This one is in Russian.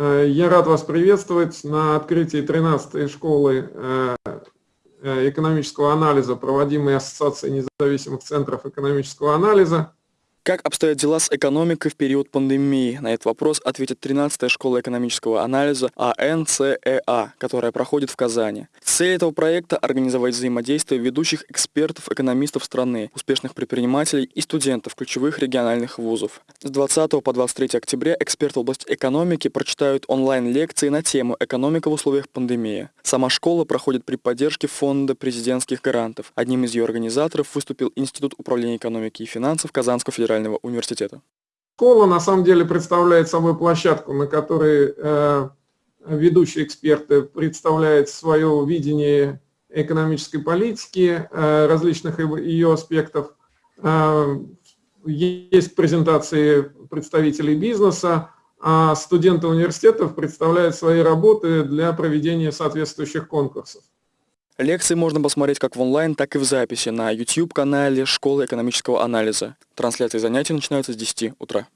Э, я рад вас приветствовать на открытии 13-й школы э, э, экономического анализа, проводимой Ассоциацией независимых центров экономического анализа. Как обстоят дела с экономикой в период пандемии? На этот вопрос ответит 13-я школа экономического анализа АНЦЭА, которая проходит в Казани. Цель этого проекта – организовать взаимодействие ведущих экспертов-экономистов страны, успешных предпринимателей и студентов ключевых региональных вузов. С 20 по 23 октября эксперты в области экономики прочитают онлайн-лекции на тему «Экономика в условиях пандемии». Сама школа проходит при поддержке Фонда президентских гарантов. Одним из ее организаторов выступил Институт управления экономики и финансов Казанского федерального федерального университета? Школа на самом деле представляет собой площадку, на которой э, ведущие эксперты представляют свое видение экономической политики, э, различных ее аспектов. Э, есть презентации представителей бизнеса, а студенты университетов представляют свои работы для проведения соответствующих конкурсов. Лекции можно посмотреть как в онлайн, так и в записи на YouTube-канале Школы экономического анализа. Трансляции занятий начинаются с 10 утра.